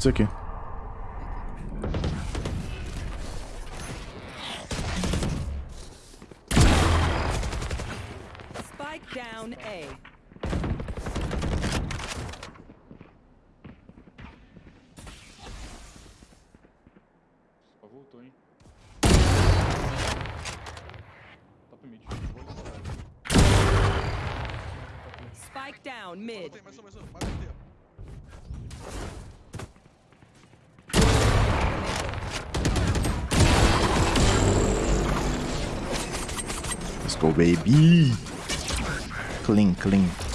Isso aqui. Spike down A. Só voltou, hein? Top mid. Vou listar. Spike down mid. Go, baby. Clean, clean.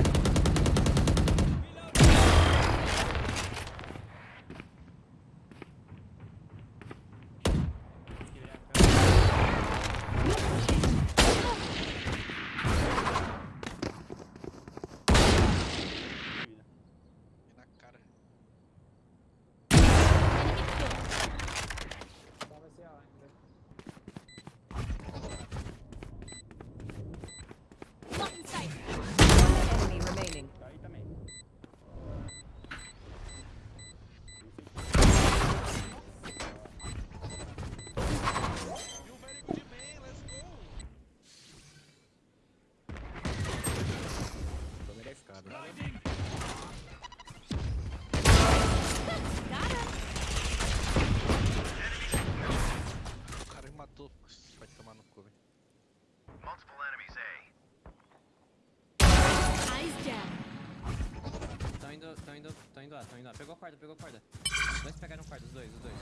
Aqui. Pegou a corda, pegou a corda. Os dois pegaram corda, os dois, os dois.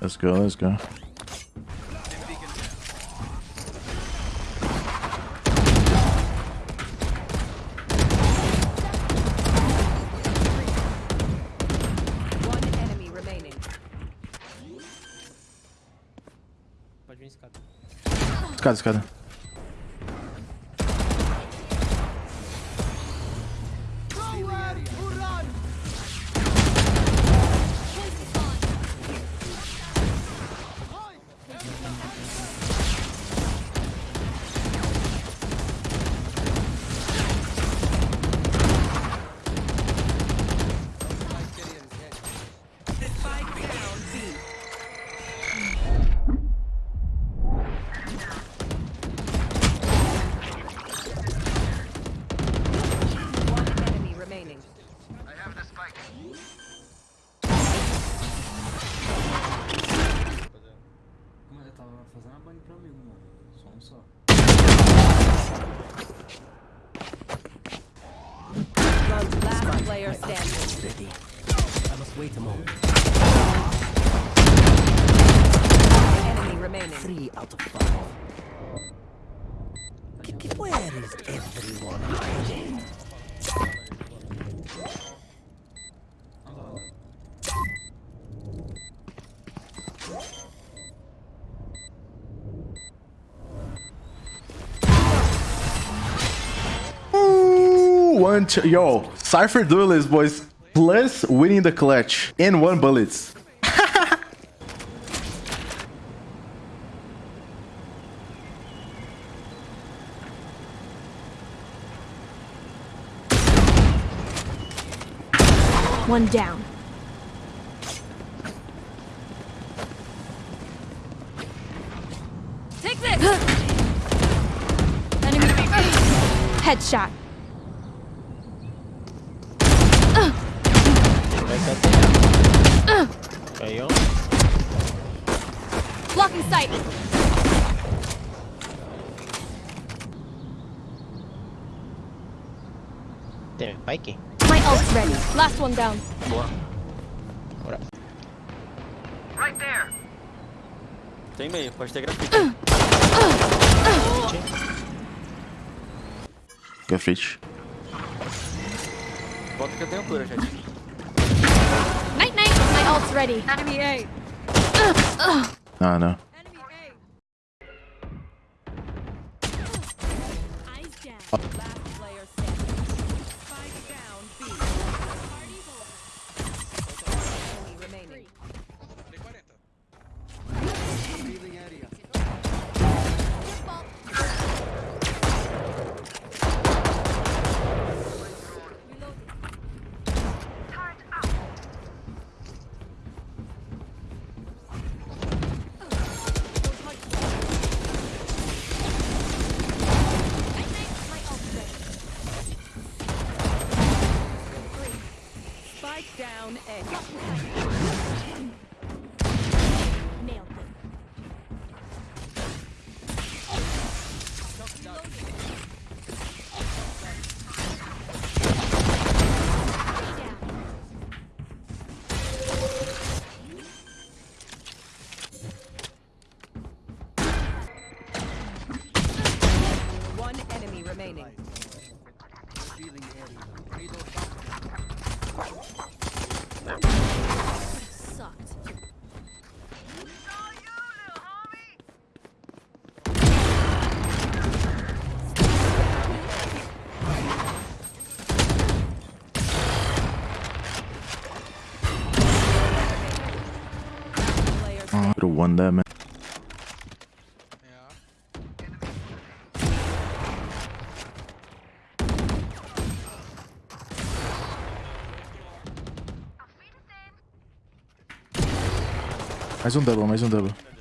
Let's go, let's go. Escada, escada. Só um só. Last player standing. Enemy remaining. Three out of five. Ooh, one, two, yo, Cypher Duelist, boys. Plus winning the clutch in one bullets. One down. Take this. Enemy. Headshot. Blocking sight. Tem Pike? My ult's ready. Last one down. Boa. Bora. Tem meio, pode ter grafite. Grafite. Volta que eu tenho cura, gente. My ult's ready. Enemy A. Ah, não. Enemy A. Eyes down. I could've won that, man. Mais um double, mais um double.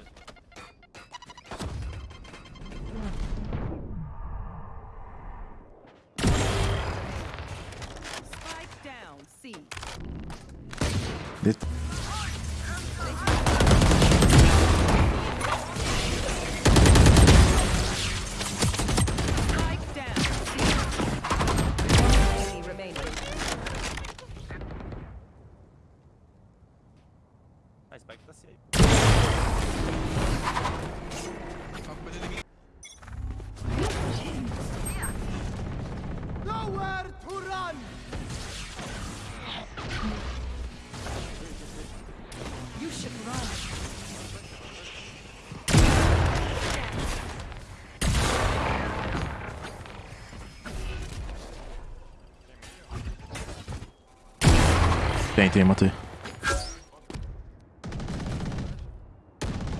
Tem, tem, matei.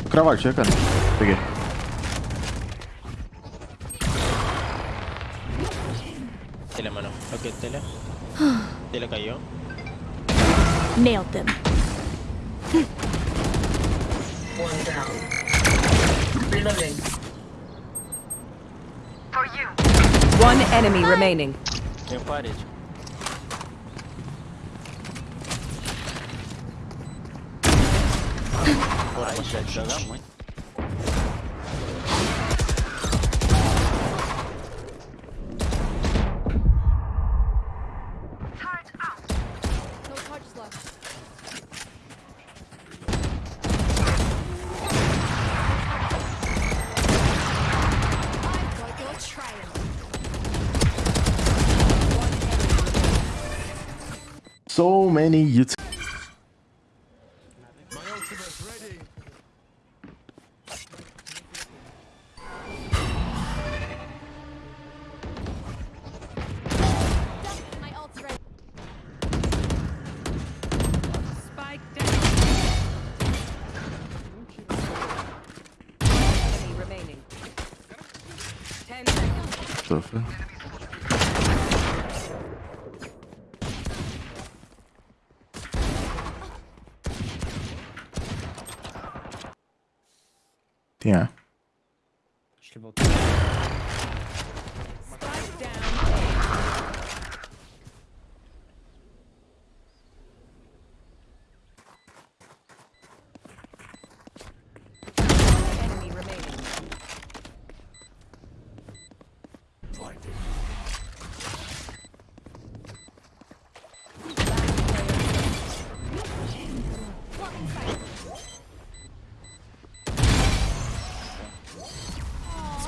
Cravar, chega, cara. Peguei. Tele, mano. Ok, tele. Tele cayó. Nailed them. One enemy remaining. Tenho parede. Porra, a gente joga muito. No So many YouTube. My ult's ready. Spike down. Enemy remaining. Ten seconds. So, fuck. Tem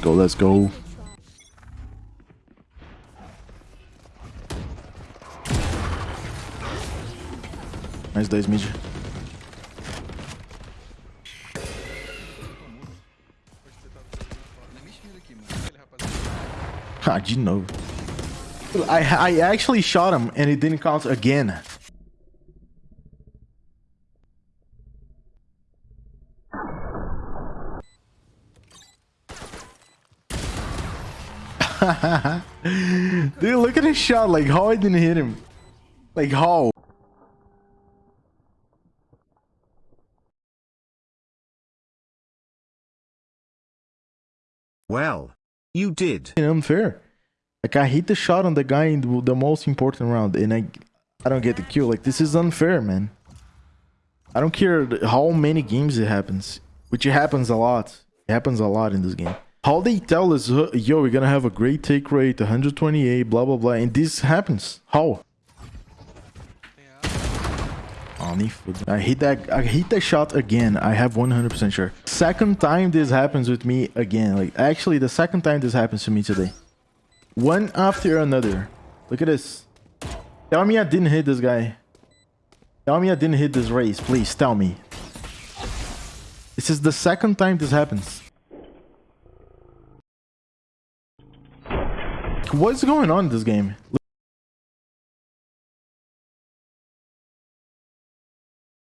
go, let's go. Nice days, mid. Ah, de novo. I, I actually shot him and it didn't count again. Dude, look at his shot. Like, how I didn't hit him. Like, how? Well, you did. unfair. Like I hit the shot on the guy in the, the most important round, and I, I don't get the kill. Like this is unfair, man. I don't care how many games it happens, which it happens a lot. It happens a lot in this game. How they tell us, "Uh, yo, we're gonna have a great tick rate, 128, blah blah blah, and this happens. How? I hit that. I hit that shot again. I have 100% sure. Second time this happens with me again. Like actually, the second time this happens to me today. One after another. Look at this. Tell me I didn't hit this guy. Tell me I didn't hit this Raze. Please tell me. This is the second time this happens. What's going on in this game?